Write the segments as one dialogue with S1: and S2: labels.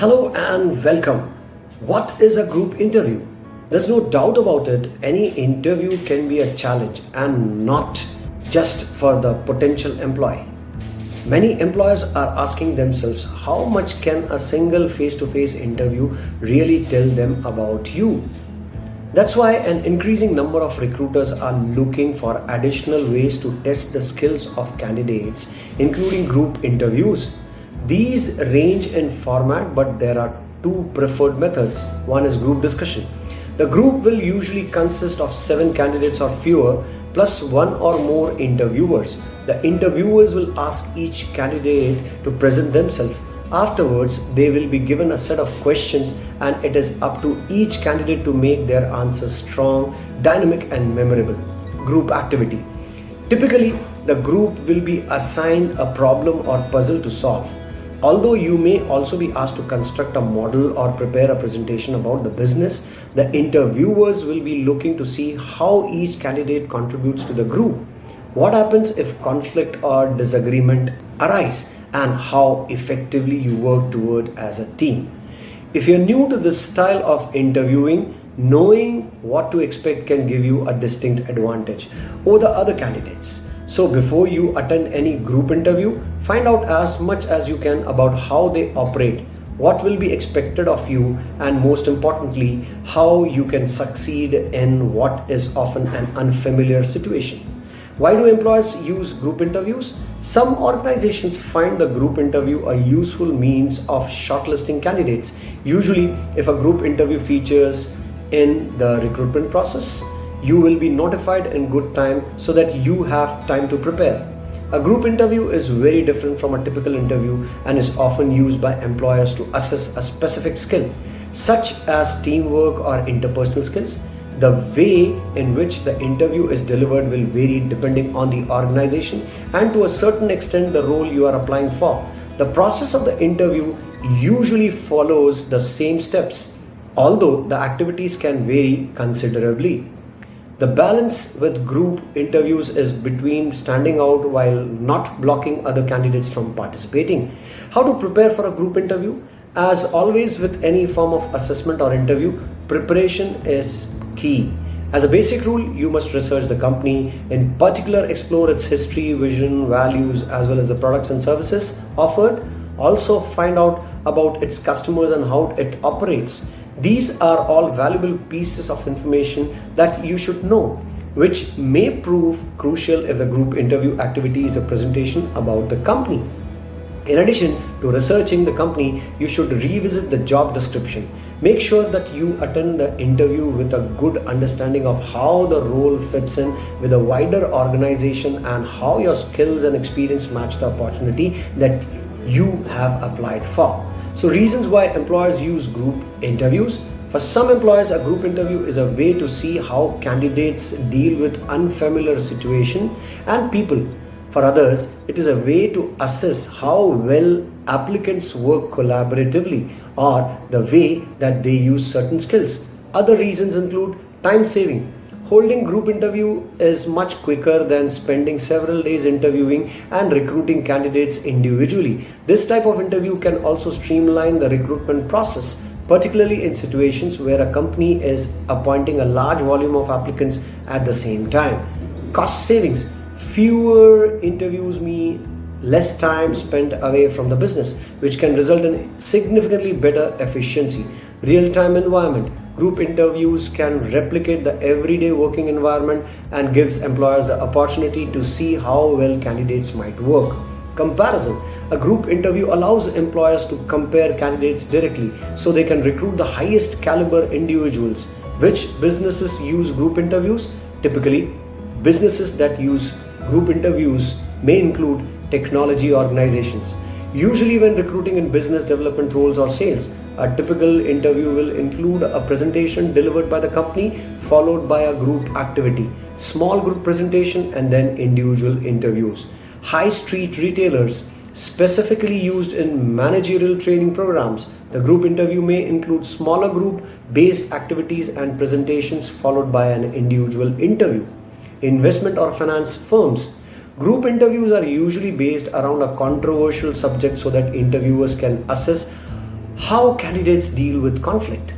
S1: Hello and welcome. What is a group interview? There's no doubt about it, any interview can be a challenge and not just for the potential employee. Many employers are asking themselves how much can a single face to face interview really tell them about you? That's why an increasing number of recruiters are looking for additional ways to test the skills of candidates, including group interviews. These range in format, but there are two preferred methods. One is group discussion. The group will usually consist of seven candidates or fewer, plus one or more interviewers. The interviewers will ask each candidate to present themselves Afterwards, they will be given a set of questions and it is up to each candidate to make their answers strong, dynamic and memorable. Group activity. Typically, the group will be assigned a problem or puzzle to solve. Although you may also be asked to construct a model or prepare a presentation about the business, the interviewers will be looking to see how each candidate contributes to the group. What happens if conflict or disagreement arise? and how effectively you work toward as a team. If you're new to this style of interviewing, knowing what to expect can give you a distinct advantage over the other candidates. So before you attend any group interview, find out as much as you can about how they operate, what will be expected of you, and most importantly, how you can succeed in what is often an unfamiliar situation. Why do employers use group interviews? Some organizations find the group interview a useful means of shortlisting candidates. Usually, if a group interview features in the recruitment process, you will be notified in good time so that you have time to prepare. A group interview is very different from a typical interview and is often used by employers to assess a specific skill, such as teamwork or interpersonal skills the way in which the interview is delivered will vary depending on the organization and to a certain extent the role you are applying for. The process of the interview usually follows the same steps, although the activities can vary considerably. The balance with group interviews is between standing out while not blocking other candidates from participating. How to prepare for a group interview? As always with any form of assessment or interview, preparation is key. As a basic rule, you must research the company, in particular explore its history, vision, values, as well as the products and services offered. Also find out about its customers and how it operates. These are all valuable pieces of information that you should know, which may prove crucial if the group interview activity is a presentation about the company. In addition to researching the company, you should revisit the job description Make sure that you attend the interview with a good understanding of how the role fits in with a wider organization and how your skills and experience match the opportunity that you have applied for. So reasons why employers use group interviews. For some employers, a group interview is a way to see how candidates deal with unfamiliar situation and people for others, it is a way to assess how well applicants work collaboratively or the way that they use certain skills. Other reasons include time saving. Holding group interview is much quicker than spending several days interviewing and recruiting candidates individually. This type of interview can also streamline the recruitment process, particularly in situations where a company is appointing a large volume of applicants at the same time. Cost savings fewer interviews mean less time spent away from the business, which can result in significantly better efficiency. Real-time environment. Group interviews can replicate the everyday working environment and gives employers the opportunity to see how well candidates might work. Comparison. A group interview allows employers to compare candidates directly so they can recruit the highest caliber individuals. Which businesses use group interviews? Typically, businesses that use Group interviews may include technology organizations. Usually when recruiting in business development roles or sales, a typical interview will include a presentation delivered by the company followed by a group activity, small group presentation and then individual interviews. High street retailers specifically used in managerial training programs. The group interview may include smaller group based activities and presentations followed by an individual interview investment or finance firms. Group interviews are usually based around a controversial subject so that interviewers can assess How candidates deal with conflict.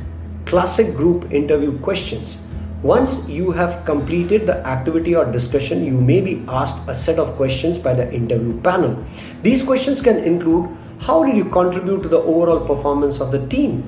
S1: Classic group interview questions. Once you have completed the activity or discussion, you may be asked a set of questions by the interview panel. These questions can include How did you contribute to the overall performance of the team?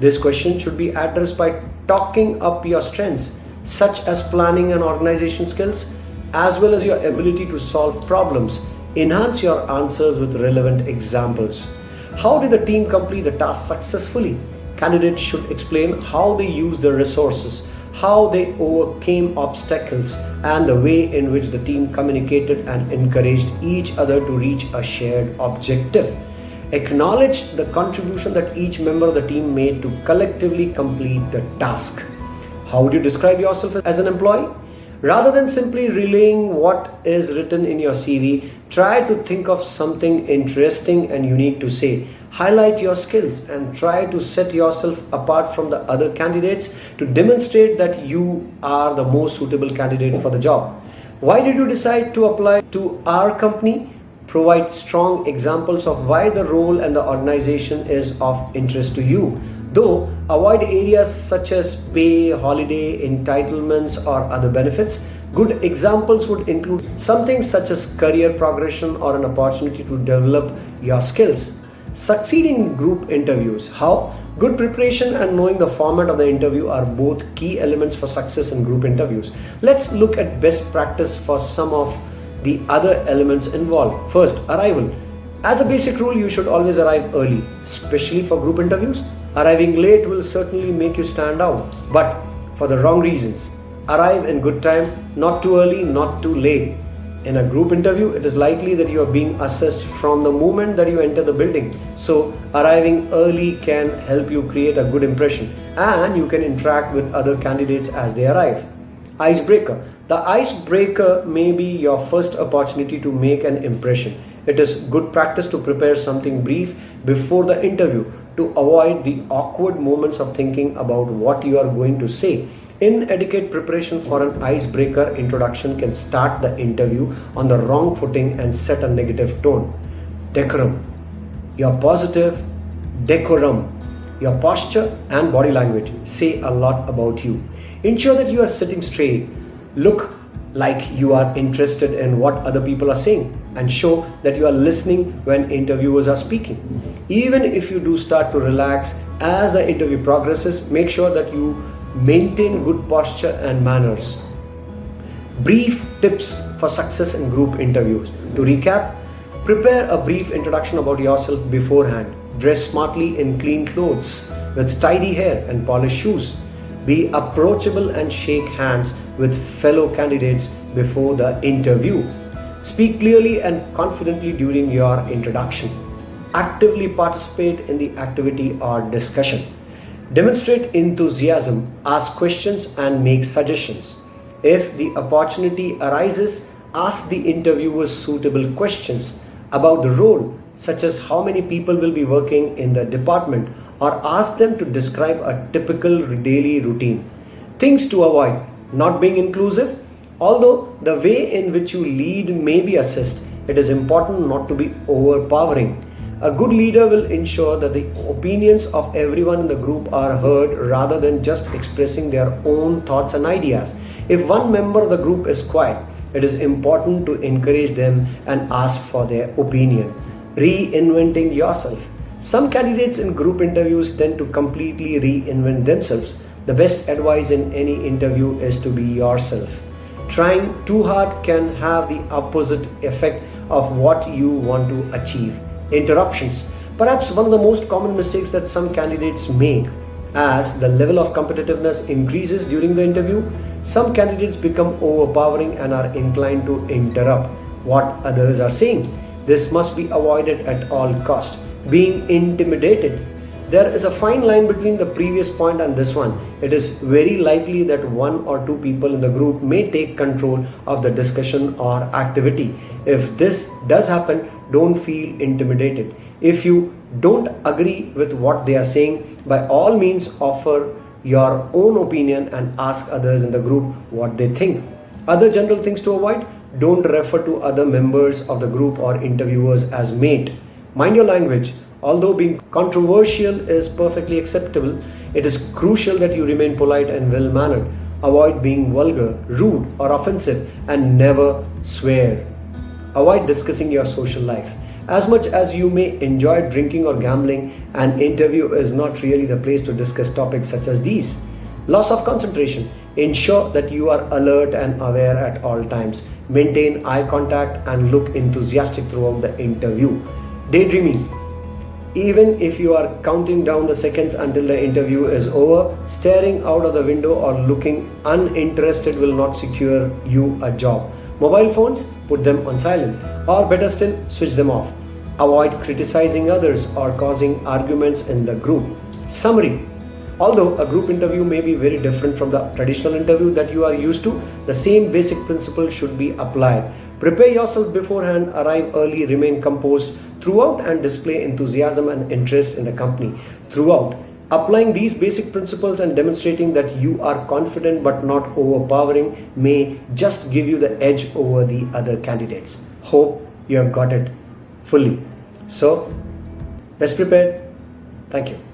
S1: This question should be addressed by talking up your strengths, such as planning and organization skills, as well as your ability to solve problems. Enhance your answers with relevant examples. How did the team complete the task successfully? Candidates should explain how they used their resources, how they overcame obstacles, and the way in which the team communicated and encouraged each other to reach a shared objective. Acknowledge the contribution that each member of the team made to collectively complete the task. How would you describe yourself as an employee? Rather than simply relaying what is written in your CV, try to think of something interesting and unique to say. Highlight your skills and try to set yourself apart from the other candidates to demonstrate that you are the most suitable candidate for the job. Why did you decide to apply to our company? Provide strong examples of why the role and the organization is of interest to you. Though avoid areas such as pay, holiday, entitlements, or other benefits. Good examples would include something such as career progression or an opportunity to develop your skills. Succeeding in group interviews. How? Good preparation and knowing the format of the interview are both key elements for success in group interviews. Let's look at best practice for some of the other elements involved. First, arrival. As a basic rule, you should always arrive early, especially for group interviews. Arriving late will certainly make you stand out, but for the wrong reasons. Arrive in good time, not too early, not too late. In a group interview, it is likely that you are being assessed from the moment that you enter the building. So, arriving early can help you create a good impression and you can interact with other candidates as they arrive. Icebreaker. The icebreaker may be your first opportunity to make an impression. It is good practice to prepare something brief before the interview to avoid the awkward moments of thinking about what you are going to say. Inadequate preparation for an icebreaker introduction can start the interview on the wrong footing and set a negative tone. Decorum. Your positive decorum, your posture and body language say a lot about you. Ensure that you are sitting straight. Look like you are interested in what other people are saying and show that you are listening when interviewers are speaking. Even if you do start to relax as the interview progresses, make sure that you maintain good posture and manners. Brief tips for success in group interviews. To recap, prepare a brief introduction about yourself beforehand. Dress smartly in clean clothes with tidy hair and polished shoes. Be approachable and shake hands with fellow candidates before the interview. Speak clearly and confidently during your introduction. Actively participate in the activity or discussion. Demonstrate enthusiasm, ask questions, and make suggestions. If the opportunity arises, ask the interviewers suitable questions about the role, such as how many people will be working in the department, or ask them to describe a typical daily routine. Things to avoid not being inclusive, Although the way in which you lead may be assessed, it is important not to be overpowering. A good leader will ensure that the opinions of everyone in the group are heard rather than just expressing their own thoughts and ideas. If one member of the group is quiet, it is important to encourage them and ask for their opinion. Reinventing yourself. Some candidates in group interviews tend to completely reinvent themselves. The best advice in any interview is to be yourself. Trying too hard can have the opposite effect of what you want to achieve. Interruptions. Perhaps one of the most common mistakes that some candidates make as the level of competitiveness increases during the interview, some candidates become overpowering and are inclined to interrupt what others are saying. This must be avoided at all cost. Being intimidated there is a fine line between the previous point and this one. It is very likely that one or two people in the group may take control of the discussion or activity. If this does happen, don't feel intimidated. If you don't agree with what they are saying, by all means offer your own opinion and ask others in the group what they think. Other general things to avoid don't refer to other members of the group or interviewers as mate. Mind your language Although being controversial is perfectly acceptable, it is crucial that you remain polite and well mannered. Avoid being vulgar, rude, or offensive, and never swear. Avoid discussing your social life. As much as you may enjoy drinking or gambling, an interview is not really the place to discuss topics such as these. Loss of concentration. Ensure that you are alert and aware at all times. Maintain eye contact and look enthusiastic throughout the interview. Daydreaming even if you are counting down the seconds until the interview is over, staring out of the window or looking uninterested will not secure you a job. Mobile phones, put them on silent, or better still, switch them off. Avoid criticizing others or causing arguments in the group. Summary Although a group interview may be very different from the traditional interview that you are used to, the same basic principle should be applied. Prepare yourself beforehand, arrive early, remain composed throughout, and display enthusiasm and interest in the company throughout. Applying these basic principles and demonstrating that you are confident but not overpowering may just give you the edge over the other candidates. Hope you have got it fully. So, best prepared. Thank you.